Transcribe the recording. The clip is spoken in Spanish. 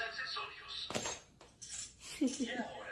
accesorios.